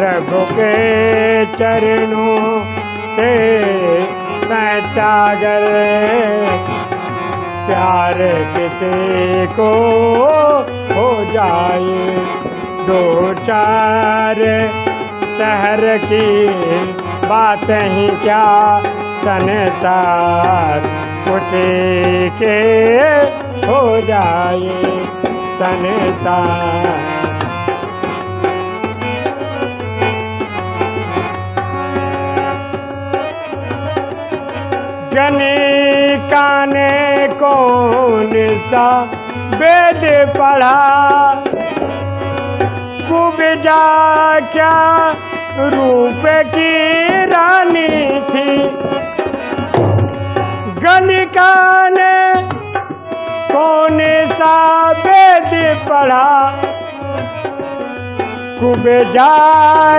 प्रभु के चरणों से मैं सचागर प्यार किसी को हो जाए। दो चार शहर की बात ही क्या? संसार उसी के हो जाए। संसार जनी काने कौन सा वेद पढ़ा? कुबजा क्या रूप की रानी थी? गलिका ने कौन सा वेद पढ़ा? कुबजा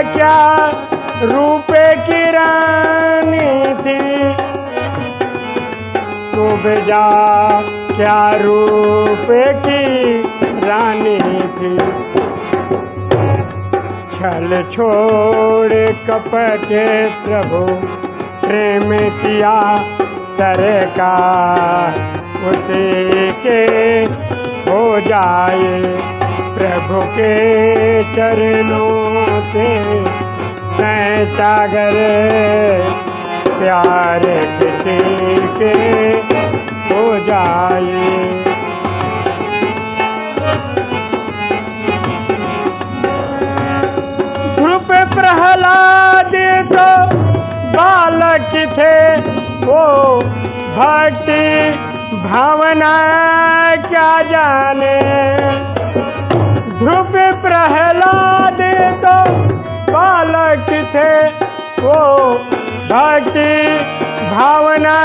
क्या रूप की रानी थी? कुबजा क्या रूप की रानी थी? छल छोड़ कपट प्रभु, प्रेम किया सरकार, उसी के हो जाए प्रभु के चरणों के सागर, प्यार के हो जाए। ध्रुप प्रहलाद तो बालक थे, वो भक्ति भावना क्या जाने? ध्रुव प्रहलाद तो बालक थे, वो भक्ति भावना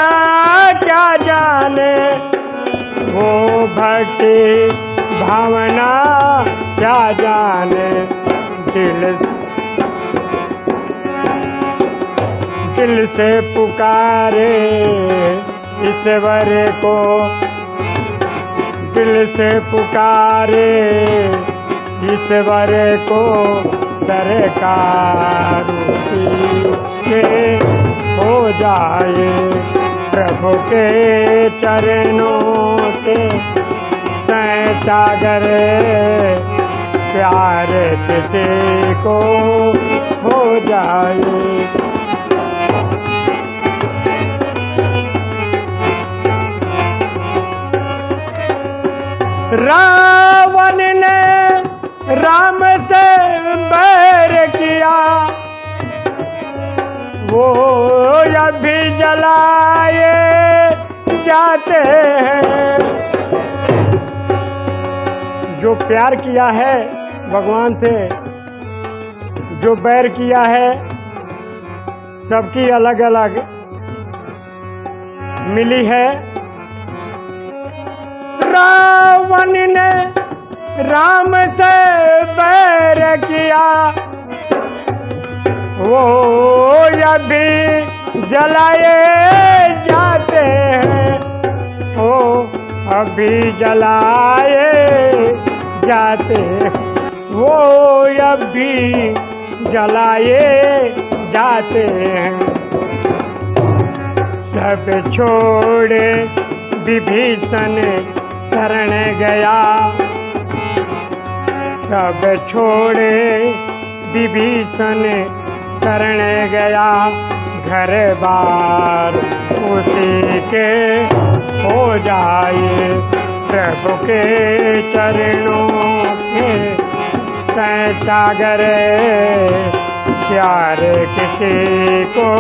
क्या जाने? वो भक्ति भावना क्या जाने? दिल दिल से पुकारे ईश्वर को। दिल से पुकारे ईश्वर को सरकार के। हो जाए प्रभु के चरणों के सैचागर प्यार किसी को हो जाए। जाते हैं। जो प्यार किया है भगवान से, जो बैर किया है, सबकी अलग अलग मिली है। रावण ने राम से बैर किया। वो अभी जलाए जाते हैं अभी जलाए जाते वो अभी जलाए जाते हैं। सब छोड़े विभीषण शरण गया। सब छोड़े विभीषण शरण गया घर बार। उसी के हो जाए प्रभु के चरणों के सैचागर प्यार किसी को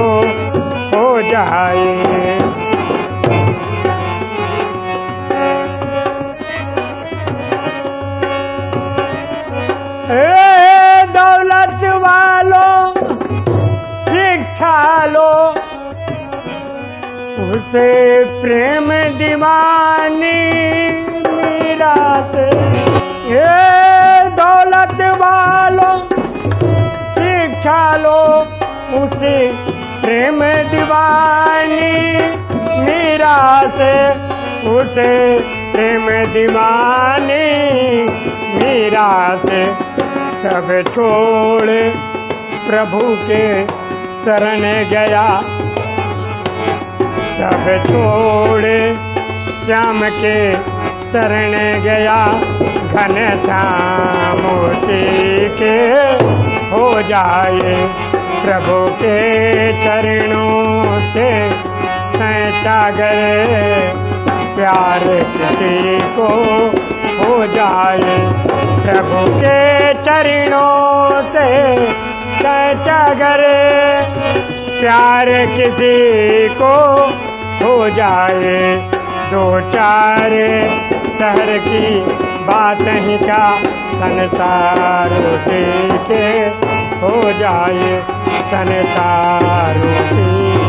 हो जाए। उसे प्रेम दीवानी मीरा से ए दौलत वालों, शिक्षा लो, उसे प्रेम दीवानी मीरा से उसे प्रेम दीवानी मीरा से सब छोड़ प्रभु के शरण गया। सब छोड़े श्याम के शरण गया, घन श्यामूर्ति के हो जाए प्रभु के चरणों से। सैचा गए, प्यार किसी को हो जाए प्रभु के चरणों से। सैचा प्यार किसी को हो जाए। दो चार, शहर की बात ही का संसार के हो जाए। संसार की